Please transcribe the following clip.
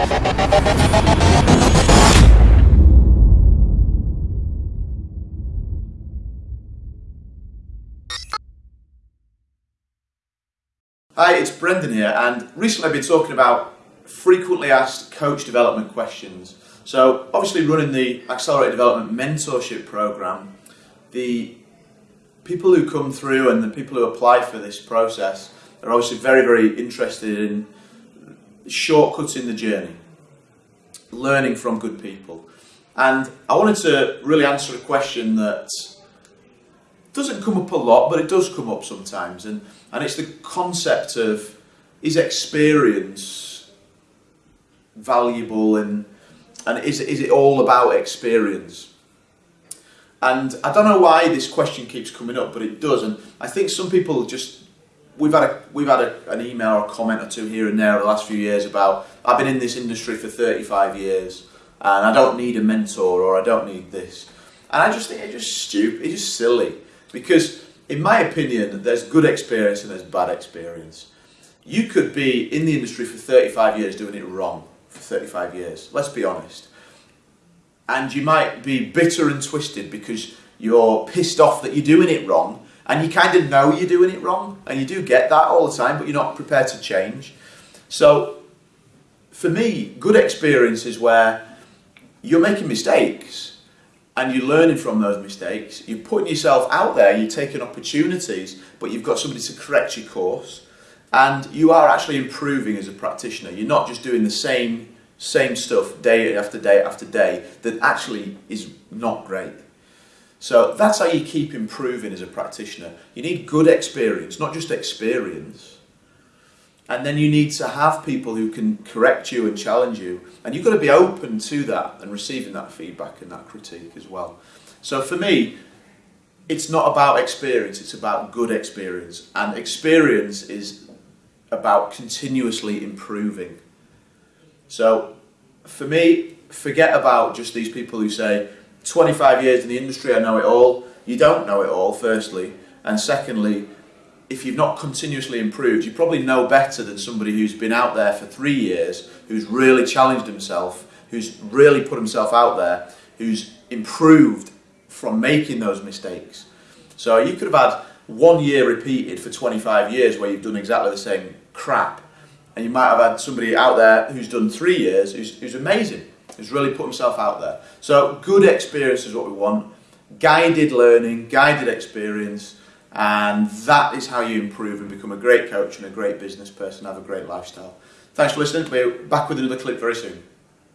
Hi, it's Brendan here, and recently I've been talking about frequently asked coach development questions. So, obviously, running the Accelerated Development Mentorship Program, the people who come through and the people who apply for this process are obviously very, very interested in shortcutting the journey, learning from good people. And I wanted to really answer a question that doesn't come up a lot, but it does come up sometimes, and, and it's the concept of is experience valuable and and is, is it all about experience? And I don't know why this question keeps coming up, but it does, and I think some people just we've had a we've had a, an email or a comment or two here and there the last few years about I've been in this industry for 35 years and I don't need a mentor or I don't need this, and I just think it's just stupid, it's just silly. Because, in my opinion, there's good experience and there's bad experience. You could be in the industry for 35 years doing it wrong for 35 years, let's be honest. And you might be bitter and twisted because you're pissed off that you're doing it wrong and you kind of know you're doing it wrong and you do get that all the time but you're not prepared to change. So for me, good experience is where you're making mistakes and you're learning from those mistakes. You're putting yourself out there, you're taking opportunities, but you've got somebody to correct your course, and you are actually improving as a practitioner. You're not just doing the same same stuff day after day after day that actually is not great. So that's how you keep improving as a practitioner. You need good experience, not just experience. And then you need to have people who can correct you and challenge you. And you've got to be open to that and receiving that feedback and that critique as well. So for me, it's not about experience, it's about good experience. And experience is about continuously improving. So for me, forget about just these people who say, 25 years in the industry, I know it all. You don't know it all, firstly. And secondly, if you've not continuously improved, you probably know better than somebody who's been out there for three years, who's really challenged himself, who's really put himself out there, who's improved from making those mistakes. So you could have had one year repeated for 25 years where you've done exactly the same crap, and you might have had somebody out there who's done three years who's, who's amazing, who's really put himself out there. So good experience is what we want, guided learning, guided experience, and that is how you improve and become a great coach and a great business person, have a great lifestyle. Thanks for listening. We're back with another clip very soon.